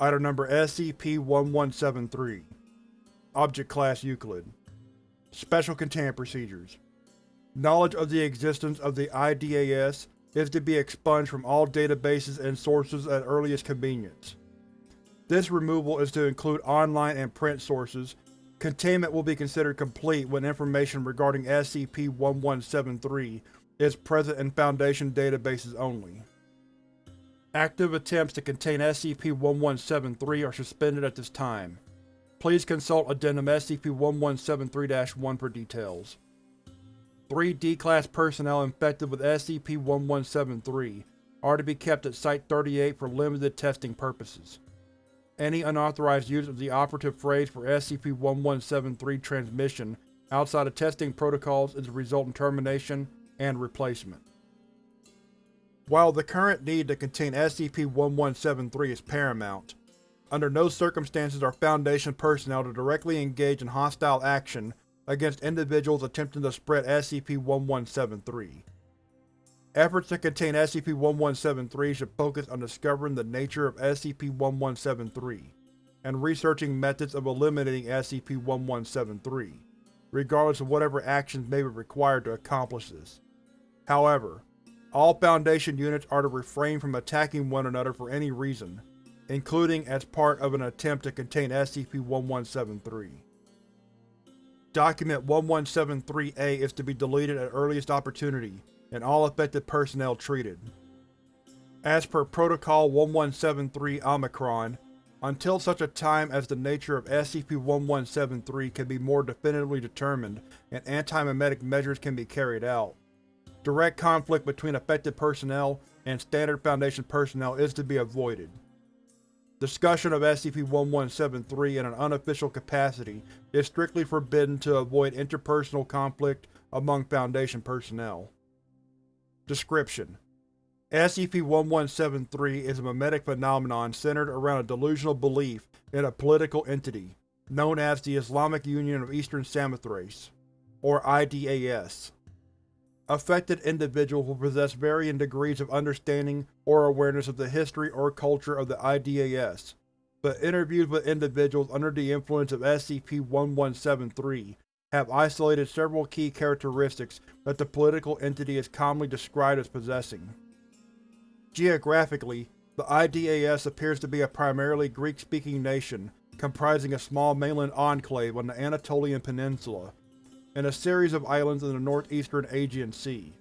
Item Number SCP-1173 Object Class Euclid Special Containment Procedures Knowledge of the existence of the IDAS is to be expunged from all databases and sources at earliest convenience. This removal is to include online and print sources. Containment will be considered complete when information regarding SCP-1173 is present in Foundation databases only. Active attempts to contain SCP-1173 are suspended at this time. Please consult Addendum SCP-1173-1 for details. Three D-Class personnel infected with SCP-1173 are to be kept at Site-38 for limited testing purposes. Any unauthorized use of the operative phrase for SCP-1173 transmission outside of testing protocols is to result in termination and replacement. While the current need to contain SCP-1173 is paramount, under no circumstances are Foundation personnel to directly engage in hostile action against individuals attempting to spread SCP-1173. Efforts to contain SCP-1173 should focus on discovering the nature of SCP-1173 and researching methods of eliminating SCP-1173, regardless of whatever actions may be required to accomplish this. However, all Foundation units are to refrain from attacking one another for any reason, including as part of an attempt to contain SCP-1173. Document 1173-A is to be deleted at earliest opportunity, and all affected personnel treated. As per Protocol 1173 Omicron, until such a time as the nature of SCP-1173 can be more definitively determined and anti-memetic measures can be carried out, direct conflict between affected personnel and Standard Foundation personnel is to be avoided. Discussion of SCP-1173 in an unofficial capacity is strictly forbidden to avoid interpersonal conflict among Foundation personnel. Description: SCP-1173 is a memetic phenomenon centered around a delusional belief in a political entity, known as the Islamic Union of Eastern Samothrace, or IDAS. Affected individuals will possess varying degrees of understanding or awareness of the history or culture of the IDAS, but interviews with individuals under the influence of SCP-1173 have isolated several key characteristics that the political entity is commonly described as possessing. Geographically, the IDAS appears to be a primarily Greek-speaking nation comprising a small mainland enclave on the Anatolian Peninsula, and a series of islands in the northeastern Aegean Sea.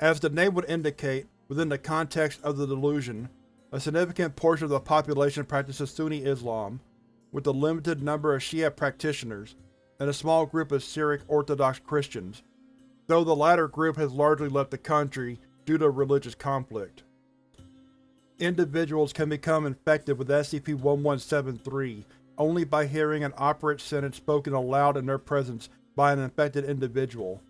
As the name would indicate, within the context of the delusion, a significant portion of the population practices Sunni Islam, with a limited number of Shia practitioners, and a small group of Syriac Orthodox Christians, though the latter group has largely left the country due to religious conflict. Individuals can become infected with SCP-1173 only by hearing an operant sentence spoken aloud in their presence by an infected individual.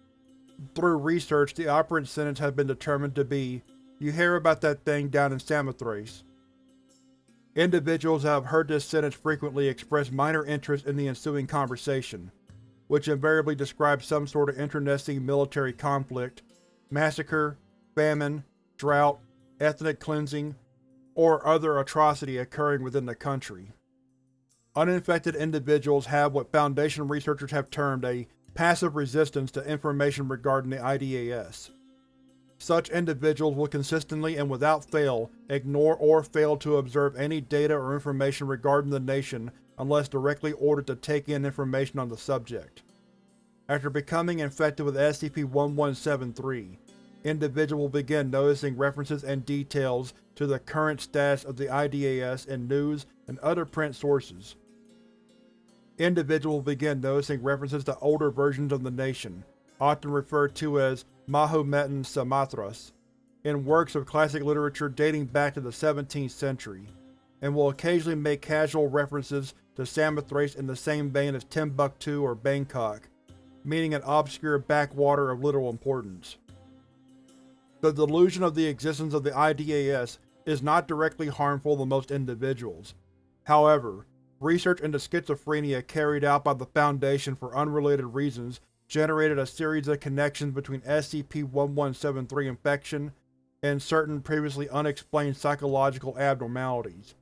Through research, the operant sentence has been determined to be, You hear about that thing down in Samothrace. Individuals that have heard this sentence frequently express minor interest in the ensuing conversation, which invariably describes some sort of internecine military conflict, massacre, famine, drought, ethnic cleansing, or other atrocity occurring within the country. Uninfected individuals have what Foundation researchers have termed a passive resistance to information regarding the IDAS. Such individuals will consistently and without fail ignore or fail to observe any data or information regarding the nation unless directly ordered to take in information on the subject. After becoming infected with SCP-1173, individual will begin noticing references and details to the current status of the IDAS in news and other print sources. Individual will begin noticing references to older versions of the nation, often referred to as Mahometan Samothrace, in works of classic literature dating back to the 17th century, and will occasionally make casual references to Samothrace in the same vein as Timbuktu or Bangkok, meaning an obscure backwater of little importance. The delusion of the existence of the IDAS is not directly harmful to most individuals. However, research into schizophrenia carried out by the Foundation for unrelated reasons generated a series of connections between SCP-1173 infection and certain previously unexplained psychological abnormalities.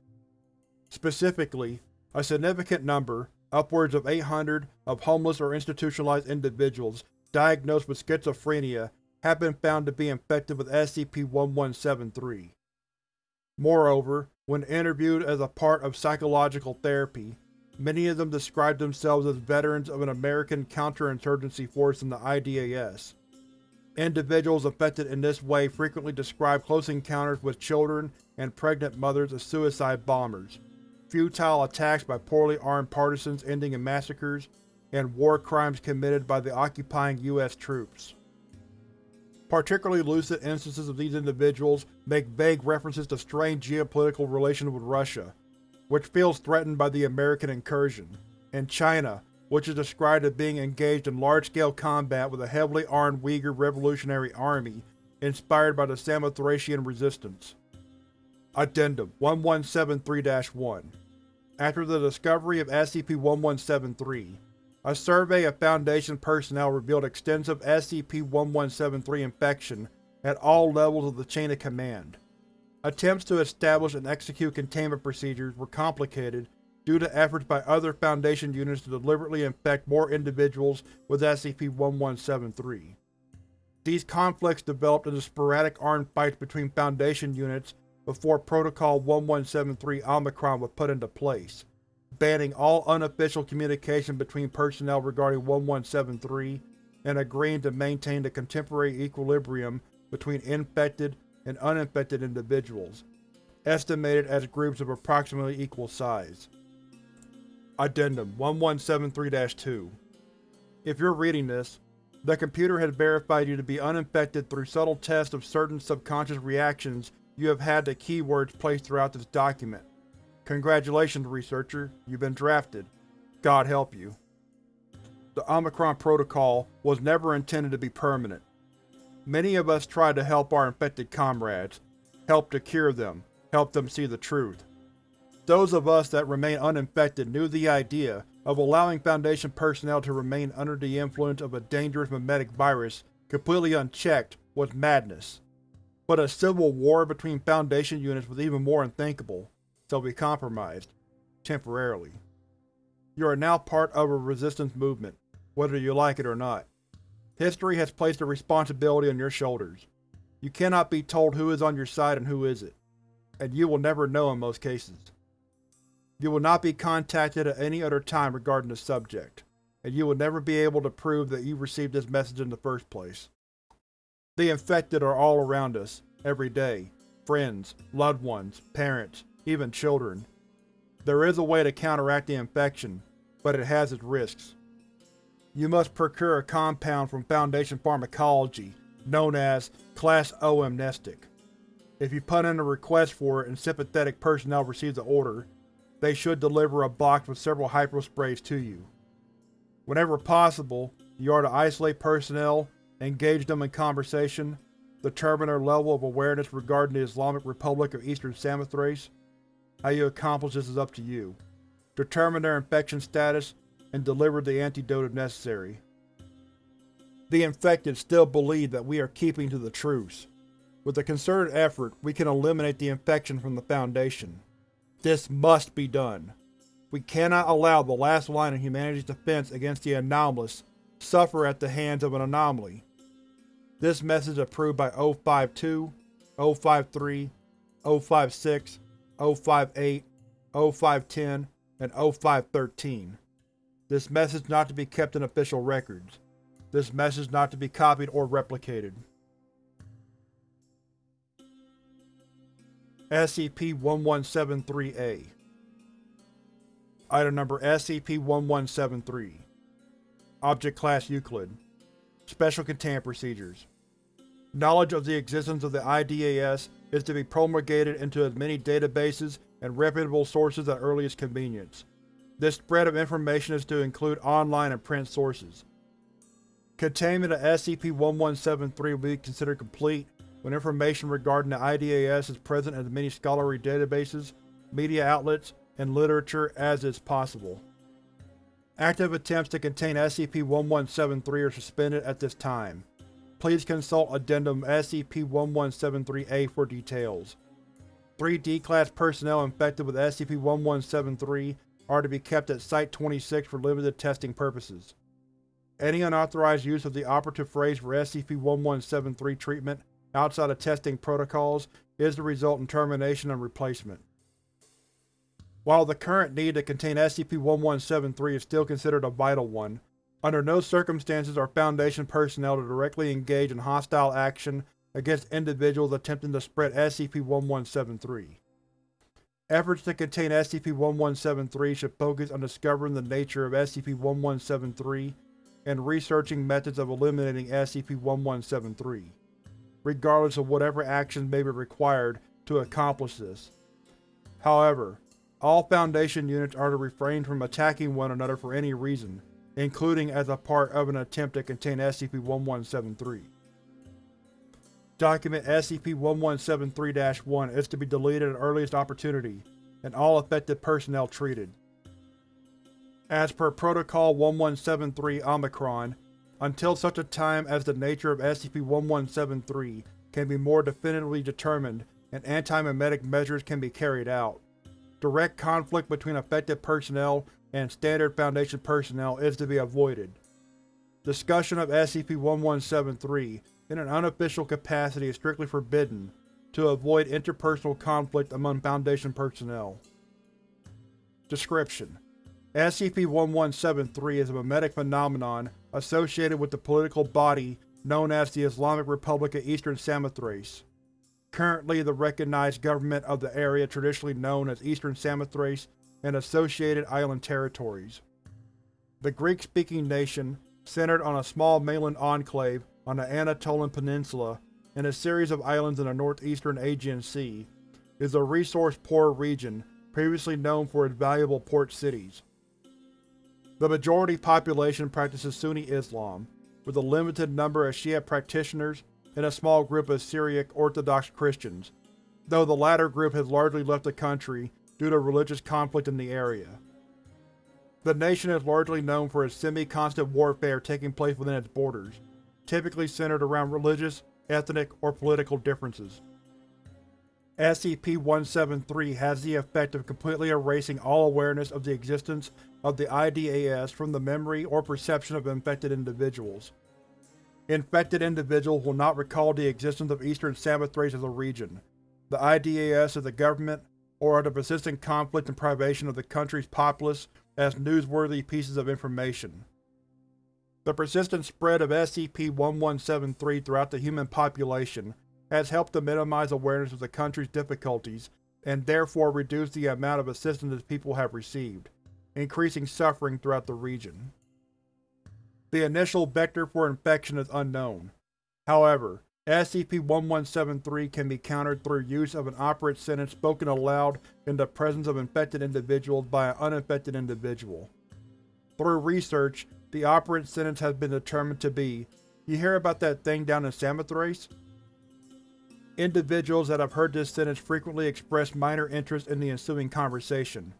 Specifically, a significant number, upwards of 800, of homeless or institutionalized individuals diagnosed with schizophrenia have been found to be infected with SCP-1173. Moreover, when interviewed as a part of psychological therapy, many of them described themselves as veterans of an American counterinsurgency force in the IDAS. Individuals affected in this way frequently describe close encounters with children and pregnant mothers as suicide bombers, futile attacks by poorly armed partisans ending in massacres, and war crimes committed by the occupying U.S. troops. Particularly lucid instances of these individuals make vague references to strained geopolitical relations with Russia, which feels threatened by the American incursion, and China, which is described as being engaged in large-scale combat with a heavily armed Uyghur Revolutionary Army inspired by the Samothracian resistance. Addendum 1173-1 After the discovery of SCP-1173, a survey of Foundation personnel revealed extensive SCP-1173 infection at all levels of the chain of command. Attempts to establish and execute containment procedures were complicated due to efforts by other Foundation units to deliberately infect more individuals with SCP-1173. These conflicts developed into sporadic armed fights between Foundation units before Protocol 1173 Omicron was put into place banning all unofficial communication between personnel regarding 1173 and agreeing to maintain the contemporary equilibrium between infected and uninfected individuals, estimated as groups of approximately equal size. Addendum 1173-2 If you're reading this, the computer has verified you to be uninfected through subtle tests of certain subconscious reactions you have had to keywords placed throughout this document. Congratulations, researcher. You've been drafted. God help you. The Omicron Protocol was never intended to be permanent. Many of us tried to help our infected comrades, help to cure them, help them see the truth. Those of us that remain uninfected knew the idea of allowing Foundation personnel to remain under the influence of a dangerous memetic virus completely unchecked was madness. But a civil war between Foundation units was even more unthinkable so be compromised. Temporarily. You are now part of a resistance movement, whether you like it or not. History has placed a responsibility on your shoulders. You cannot be told who is on your side and who isn't, and you will never know in most cases. You will not be contacted at any other time regarding the subject, and you will never be able to prove that you received this message in the first place. The infected are all around us, every day. Friends, loved ones, parents, even children. There is a way to counteract the infection, but it has its risks. You must procure a compound from Foundation Pharmacology, known as Class O Amnestic. If you put in a request for it and sympathetic personnel receive the order, they should deliver a box with several hyposprays to you. Whenever possible, you are to isolate personnel, engage them in conversation, determine their level of awareness regarding the Islamic Republic of Eastern Samothrace, how you accomplish this is up to you. Determine their infection status, and deliver the antidote if necessary. The infected still believe that we are keeping to the truce. With a concerted effort, we can eliminate the infection from the Foundation. This must be done. We cannot allow the last line of humanity's defense against the anomalous suffer at the hands of an anomaly. This message approved by O52, O53, O56, 0508, 0510, and 0513. This message not to be kept in official records. This message not to be copied or replicated. SCP-1173-A Item Number SCP-1173 Object Class Euclid Special Containment Procedures Knowledge of the existence of the IDAS is to be promulgated into as many databases and reputable sources at earliest convenience. This spread of information is to include online and print sources. Containment of SCP-1173 will be considered complete when information regarding the IDAS is present in as many scholarly databases, media outlets, and literature as is possible. Active attempts to contain SCP-1173 are suspended at this time. Please consult Addendum SCP-1173-A for details. Three D-Class personnel infected with SCP-1173 are to be kept at Site-26 for limited testing purposes. Any unauthorized use of the operative phrase for SCP-1173 treatment outside of testing protocols is to result in termination and replacement. While the current need to contain SCP-1173 is still considered a vital one, under no circumstances are Foundation personnel to directly engage in hostile action against individuals attempting to spread SCP-1173. Efforts to contain SCP-1173 should focus on discovering the nature of SCP-1173 and researching methods of eliminating SCP-1173, regardless of whatever actions may be required to accomplish this. However, all Foundation units are to refrain from attacking one another for any reason, including as a part of an attempt to contain SCP-1173. Document SCP-1173-1 is to be deleted at earliest opportunity, and all affected personnel treated. As per Protocol 1173 Omicron, until such a time as the nature of SCP-1173 can be more definitively determined and anti-memetic measures can be carried out, direct conflict between affected personnel and standard Foundation personnel is to be avoided. Discussion of SCP-1173 in an unofficial capacity is strictly forbidden, to avoid interpersonal conflict among Foundation personnel. Description: SCP-1173 is a memetic phenomenon associated with the political body known as the Islamic Republic of Eastern Samothrace, currently the recognized government of the area traditionally known as Eastern Samothrace and associated island territories. The Greek-speaking nation, centered on a small mainland enclave on the Anatolian Peninsula and a series of islands in the northeastern Aegean Sea, is a resource-poor region previously known for its valuable port cities. The majority population practices Sunni Islam, with a limited number of Shia practitioners and a small group of Syriac Orthodox Christians, though the latter group has largely left the country due to religious conflict in the area. The nation is largely known for its semi-constant warfare taking place within its borders, typically centered around religious, ethnic, or political differences. SCP-173 has the effect of completely erasing all awareness of the existence of the IDAS from the memory or perception of infected individuals. Infected individuals will not recall the existence of Eastern Samothrace as a region, the IDAS as a government, or the persistent conflict and privation of the country's populace as newsworthy pieces of information. The persistent spread of SCP-1173 throughout the human population has helped to minimize awareness of the country's difficulties and therefore reduce the amount of assistance its people have received, increasing suffering throughout the region. The initial vector for infection is unknown. However, SCP-1173 can be countered through use of an operant sentence spoken aloud in the presence of infected individuals by an uninfected individual. Through research, the operant sentence has been determined to be, You hear about that thing down in Samothrace? Individuals that have heard this sentence frequently express minor interest in the ensuing conversation,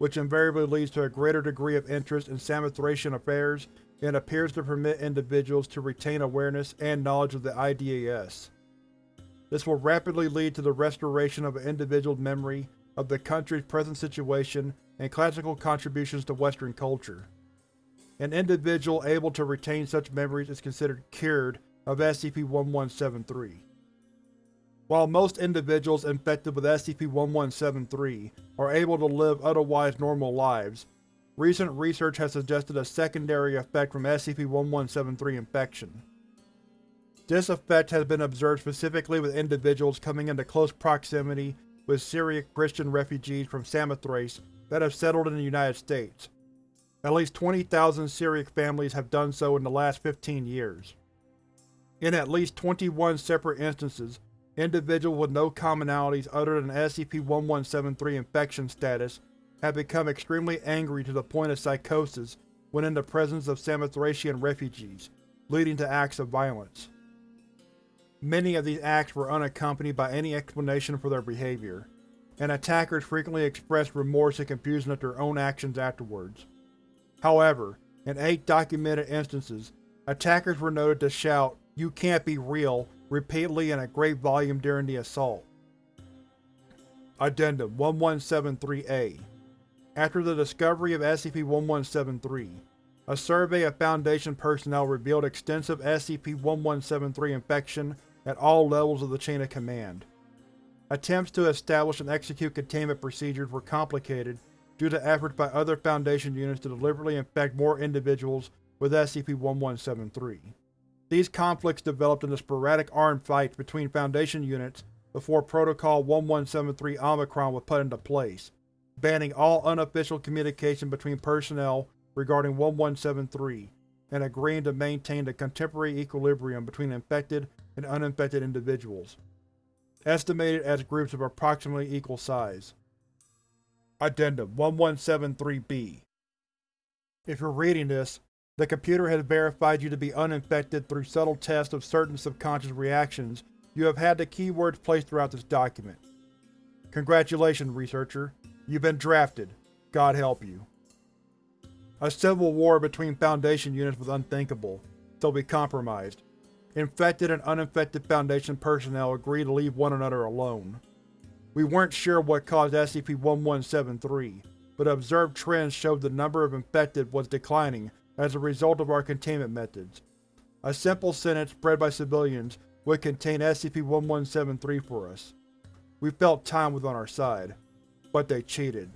which invariably leads to a greater degree of interest in Samothracian affairs and appears to permit individuals to retain awareness and knowledge of the IDAS. This will rapidly lead to the restoration of an individual's memory of the country's present situation and classical contributions to Western culture. An individual able to retain such memories is considered cured of SCP-1173. While most individuals infected with SCP-1173 are able to live otherwise normal lives, recent research has suggested a secondary effect from SCP-1173 infection. This effect has been observed specifically with individuals coming into close proximity with Syriac Christian refugees from Samothrace that have settled in the United States. At least 20,000 Syriac families have done so in the last 15 years. In at least 21 separate instances, individuals with no commonalities other than SCP-1173 infection status have become extremely angry to the point of psychosis when in the presence of Samothracian refugees, leading to acts of violence. Many of these acts were unaccompanied by any explanation for their behavior, and attackers frequently expressed remorse and confusion at their own actions afterwards. However, in eight documented instances, attackers were noted to shout, You can't be real, repeatedly in a great volume during the assault. Addendum 1173-A After the discovery of SCP-1173, a survey of Foundation personnel revealed extensive SCP-1173 infection at all levels of the chain of command. Attempts to establish and execute containment procedures were complicated due to efforts by other Foundation units to deliberately infect more individuals with SCP-1173. These conflicts developed into sporadic armed fights between Foundation units before Protocol 1173 Omicron was put into place, banning all unofficial communication between personnel regarding 1173 and agreeing to maintain the contemporary equilibrium between infected and uninfected individuals, estimated as groups of approximately equal size. Addendum 1173-B If you're reading this, the computer has verified you to be uninfected through subtle tests of certain subconscious reactions you have had the keywords placed throughout this document. Congratulations, researcher. You've been drafted. God help you. A civil war between Foundation units was unthinkable, so we compromised. Infected and uninfected Foundation personnel agreed to leave one another alone. We weren't sure what caused SCP-1173, but observed trends showed the number of infected was declining as a result of our containment methods. A simple sentence spread by civilians would contain SCP-1173 for us. We felt time was on our side. But they cheated.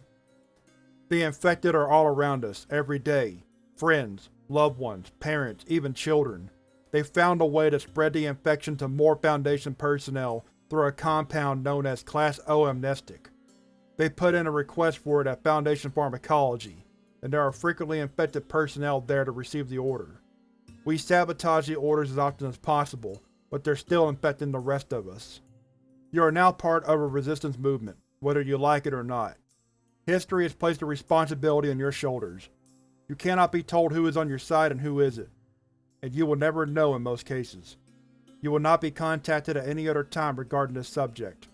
The infected are all around us, every day. Friends, loved ones, parents, even children. They found a way to spread the infection to more Foundation personnel through a compound known as Class O amnestic. They put in a request for it at Foundation Pharmacology, and there are frequently infected personnel there to receive the order. We sabotage the orders as often as possible, but they're still infecting the rest of us. You are now part of a resistance movement, whether you like it or not. History has placed the responsibility on your shoulders. You cannot be told who is on your side and who isn't, and you will never know in most cases. You will not be contacted at any other time regarding this subject,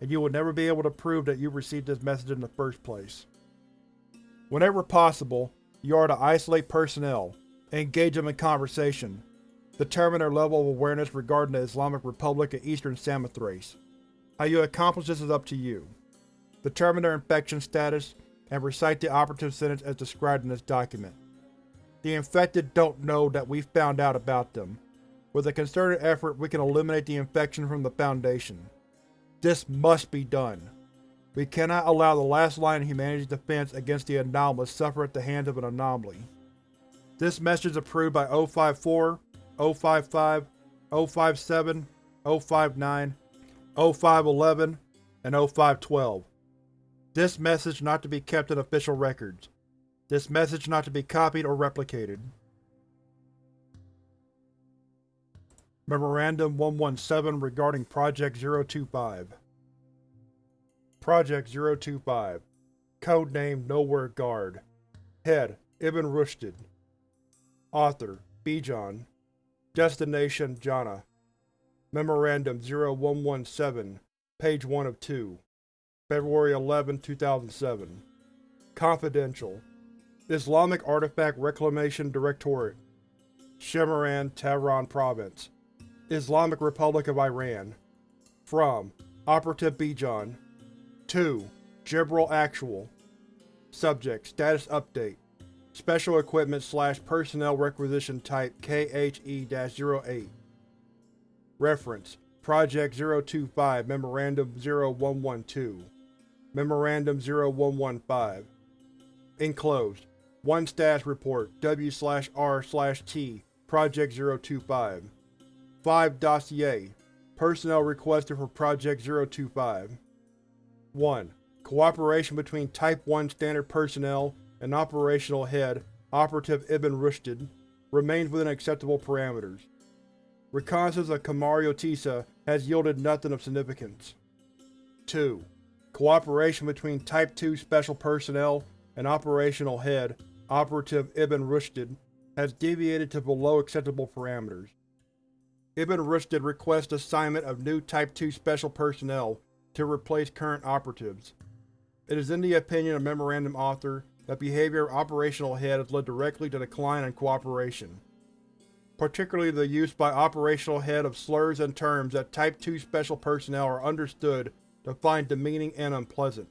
and you will never be able to prove that you received this message in the first place. Whenever possible, you are to isolate personnel, engage them in conversation, Determine their level of awareness regarding the Islamic Republic and Eastern Samothrace. How you accomplish this is up to you. Determine their infection status, and recite the operative sentence as described in this document. The infected don't know that we've found out about them. With a concerted effort, we can eliminate the infection from the Foundation. This must be done. We cannot allow the last line of humanity's defense against the anomalous suffer at the hands of an anomaly. This message is approved by 054 055, 057, 059, 0511, and 0512. This message not to be kept in official records. This message not to be copied or replicated. Memorandum 117 regarding Project 025 Project 025 Codename Nowhere Guard. Head Ibn Rushd. Author Bijan. Destination Jannah Memorandum 0117, page 1 of 2 February 11, 2007 Confidential. Islamic Artifact Reclamation Directorate. Shemiran, Tehran Province. Islamic Republic of Iran. From Operative Bijan 2. Jibril Actual. Subject Status Update. Special Equipment slash Personnel Requisition Type KHE-08 Reference Project 025 Memorandum 0112 Memorandum 0115 Enclosed 1 Status Report W-R-T Project 025 5 Dossier Personnel requested for Project 025 1. Cooperation between Type 1 Standard Personnel and operational head, Operative Ibn Rushd, remains within acceptable parameters. Reconnaissance of Kamariotissa has yielded nothing of significance. 2. Cooperation between Type 2 Special Personnel and Operational Head, Operative Ibn Rushd, has deviated to below acceptable parameters. Ibn Rushd requests assignment of new Type 2 Special Personnel to replace current operatives. It is in the opinion of Memorandum Author that behavior of Operational Head has led directly to decline in cooperation. Particularly the use by Operational Head of slurs and terms that Type 2 Special Personnel are understood to find demeaning and unpleasant.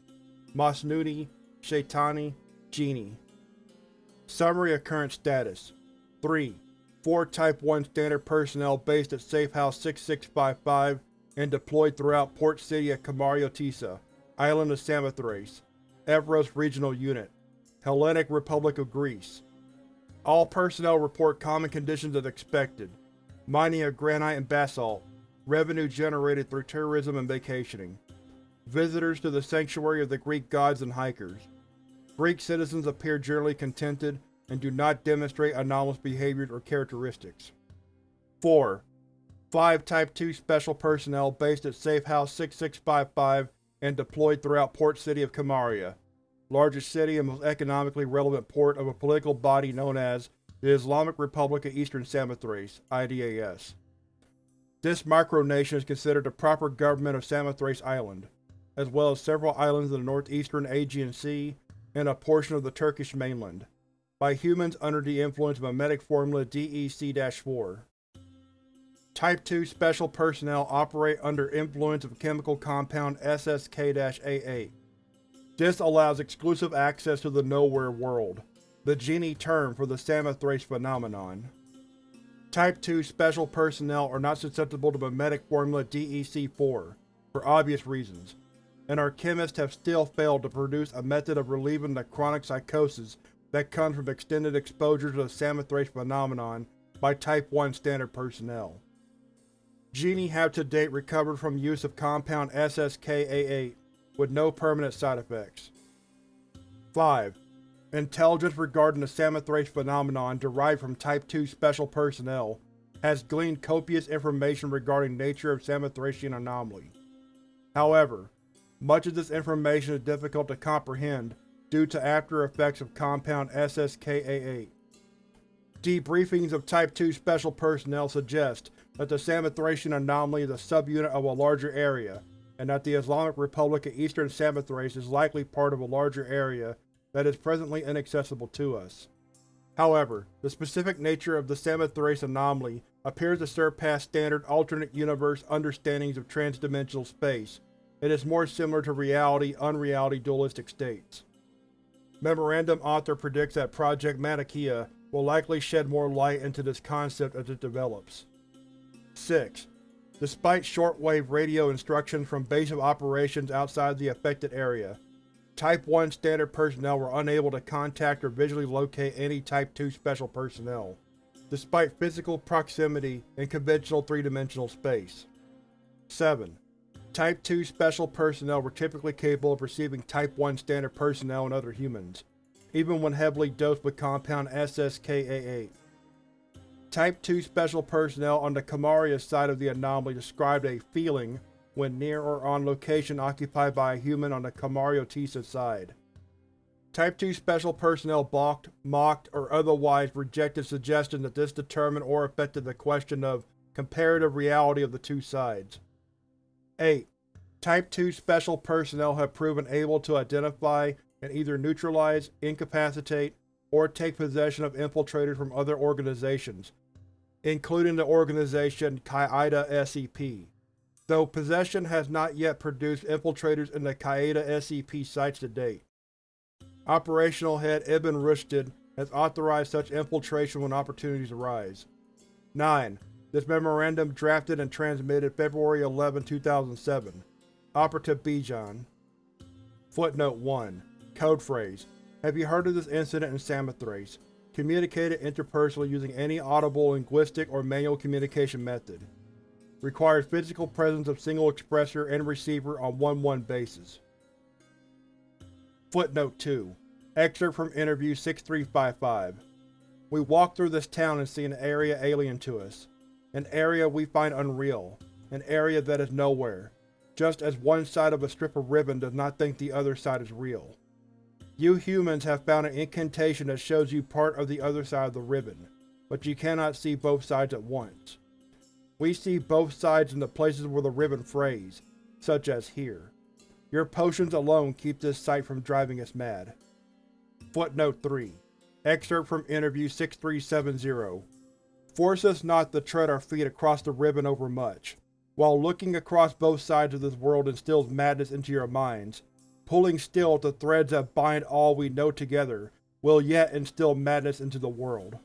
Masnudi, Shaitani, Genie. Summary of current status 3. Four Type 1 standard personnel based at Safe House 6655 and deployed throughout Port City of Kamariotissa, Island of Samothrace, Evros Regional Unit, Hellenic Republic of Greece. All personnel report common conditions as expected. Mining of granite and basalt. Revenue generated through tourism and vacationing. Visitors to the sanctuary of the Greek gods and hikers. Greek citizens appear generally contented and do not demonstrate anomalous behaviors or characteristics. 4. Five Type 2 Special Personnel based at Safe House 6655 and deployed throughout Port City of Kamaria, largest city and most economically relevant port of a political body known as the Islamic Republic of Eastern Samothrace IDAS. This micronation is considered the proper government of Samothrace Island, as well as several islands in the northeastern Aegean Sea and a portion of the Turkish mainland, by humans under the influence of memetic formula DEC-4. Type 2 Special Personnel operate under influence of chemical compound SSK-A8. This allows exclusive access to the Nowhere world, the Genie term for the Samothrace phenomenon. Type 2 Special Personnel are not susceptible to memetic formula DEC-4, for obvious reasons, and our chemists have still failed to produce a method of relieving the chronic psychosis that comes from extended exposure to the Samothrace phenomenon by Type 1 standard personnel. Genie have to date recovered from use of compound SSK-A8 with no permanent side effects. 5. Intelligence regarding the Samothrace phenomenon derived from Type 2 Special Personnel has gleaned copious information regarding nature of Samothracian anomaly. However, much of this information is difficult to comprehend due to after effects of compound SSK-A8. Debriefings of Type 2 Special Personnel suggest that the Samothracian anomaly is a subunit of a larger area, and that the Islamic Republic of Eastern Samothrace is likely part of a larger area that is presently inaccessible to us. However, the specific nature of the Samothrace anomaly appears to surpass standard alternate universe understandings of transdimensional space, and is more similar to reality-unreality dualistic states. Memorandum author predicts that Project Manichaea will likely shed more light into this concept as it develops. 6. Despite shortwave radio instructions from base of operations outside the affected area, Type 1 standard personnel were unable to contact or visually locate any Type 2 special personnel, despite physical proximity in conventional three-dimensional space. 7. Type 2 special personnel were typically capable of receiving Type 1 standard personnel and other humans, even when heavily dosed with compound SSK-A8. Type 2 special personnel on the Kamaria side of the anomaly described a feeling when near or on location occupied by a human on the Kamariotissa side. Type 2 special personnel balked, mocked, or otherwise rejected suggestions that this determined or affected the question of comparative reality of the two sides. 8. Type 2 special personnel have proven able to identify and either neutralize, incapacitate, or take possession of infiltrators from other organizations, including the organization Qaeda SCP. though possession has not yet produced infiltrators in the Qaeda SCP sites to date. Operational Head Ibn Rushdin has authorized such infiltration when opportunities arise. 9. This memorandum drafted and transmitted February 11, 2007. Operative Bijan. Footnote 1. Code phrase. Have you heard of this incident in Samothrace? Communicated interpersonally using any audible linguistic or manual communication method. Requires physical presence of single expressor and receiver on 1-1 basis. Footnote 2. Excerpt from Interview 6355. We walk through this town and see an area alien to us. An area we find unreal. An area that is nowhere. Just as one side of a strip of ribbon does not think the other side is real. You humans have found an incantation that shows you part of the other side of the ribbon, but you cannot see both sides at once. We see both sides in the places where the ribbon frays, such as here. Your potions alone keep this sight from driving us mad. Footnote 3. Excerpt from Interview 6370. Force us not to tread our feet across the ribbon overmuch. While looking across both sides of this world instills madness into your minds, pulling still at the threads that bind all we know together will yet instill madness into the world.